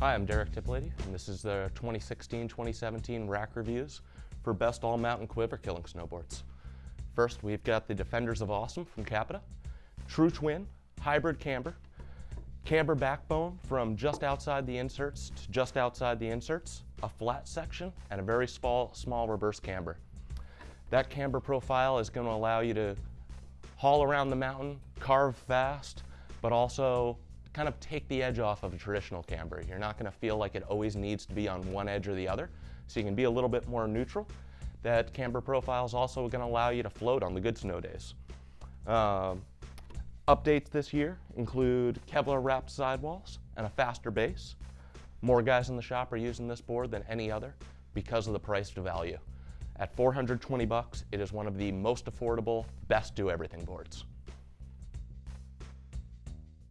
Hi, I'm Derek Tiplady, and this is the 2016-2017 rack reviews for best all-mountain quiver killing snowboards. First, we've got the Defenders of Awesome from Capita, True Twin, Hybrid Camber, Camber backbone from just outside the inserts to just outside the inserts, a flat section, and a very small, small reverse camber. That camber profile is going to allow you to haul around the mountain, carve fast, but also kind of take the edge off of a traditional camber. You're not going to feel like it always needs to be on one edge or the other, so you can be a little bit more neutral. That camber profile is also going to allow you to float on the good snow days. Um, updates this year include Kevlar wrapped sidewalls and a faster base. More guys in the shop are using this board than any other because of the price to value. At 420 bucks, it is one of the most affordable, best do everything boards.